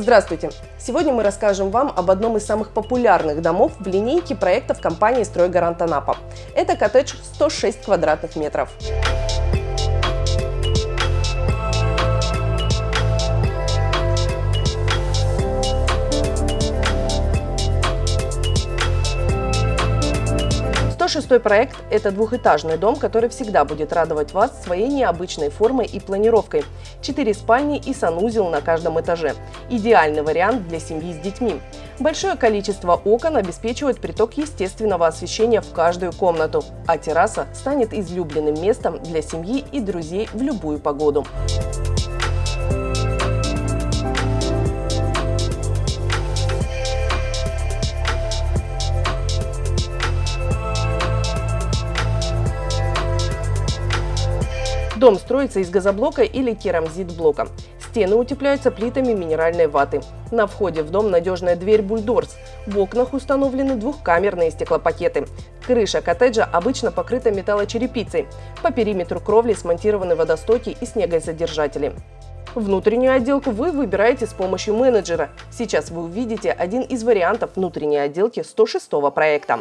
Здравствуйте! Сегодня мы расскажем вам об одном из самых популярных домов в линейке проектов компании «Стройгарант Анапа». Это коттедж 106 квадратных метров. 106 проект – это двухэтажный дом, который всегда будет радовать вас своей необычной формой и планировкой. Четыре спальни и санузел на каждом этаже. Идеальный вариант для семьи с детьми. Большое количество окон обеспечивает приток естественного освещения в каждую комнату, а терраса станет излюбленным местом для семьи и друзей в любую погоду. Дом строится из газоблока или керамзит-блока. Стены утепляются плитами минеральной ваты. На входе в дом надежная дверь бульдорс. В окнах установлены двухкамерные стеклопакеты. Крыша коттеджа обычно покрыта металлочерепицей. По периметру кровли смонтированы водостоки и снегозадержатели. Внутреннюю отделку вы выбираете с помощью менеджера. Сейчас вы увидите один из вариантов внутренней отделки 106 проекта.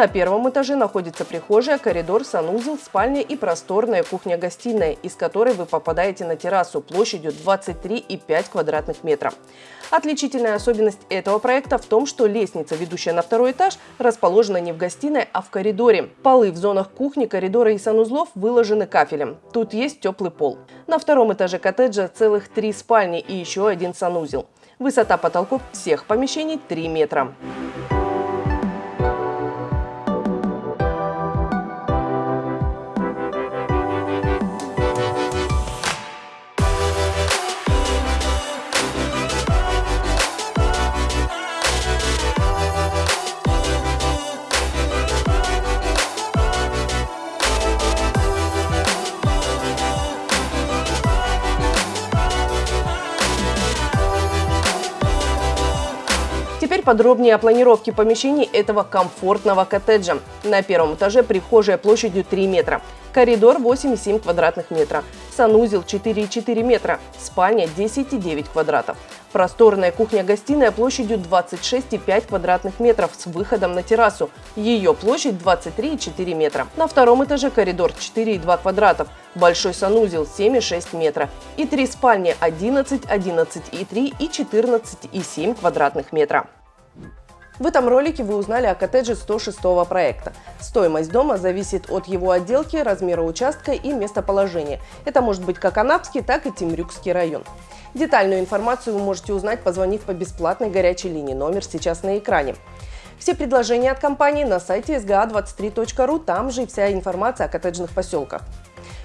На первом этаже находится прихожая, коридор, санузел, спальня и просторная кухня-гостиная, из которой вы попадаете на террасу площадью 23,5 квадратных метра. Отличительная особенность этого проекта в том, что лестница, ведущая на второй этаж, расположена не в гостиной, а в коридоре. Полы в зонах кухни, коридора и санузлов выложены кафелем. Тут есть теплый пол. На втором этаже коттеджа целых три спальни и еще один санузел. Высота потолков всех помещений 3 метра. Теперь подробнее о планировке помещений этого комфортного коттеджа. На первом этаже прихожая площадью 3 метра, коридор 8,7 квадратных метра, санузел 4,4 метра, спальня 10,9 квадратов. Просторная кухня-гостиная площадью 26,5 квадратных метров с выходом на террасу. Ее площадь 23,4 метра. На втором этаже коридор 4,2 квадратов, большой санузел 7,6 метра и три спальни 11, 11,3 и 14,7 квадратных метра. В этом ролике вы узнали о коттедже 106 проекта. Стоимость дома зависит от его отделки, размера участка и местоположения. Это может быть как Анапский, так и Темрюкский район. Детальную информацию вы можете узнать, позвонив по бесплатной горячей линии. Номер сейчас на экране. Все предложения от компании на сайте sga23.ru, там же и вся информация о коттеджных поселках.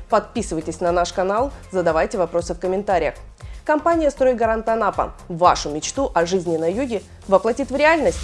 Подписывайтесь на наш канал, задавайте вопросы в комментариях. Компания «Стройгарант Анапа» вашу мечту о жизни на юге воплотит в реальность.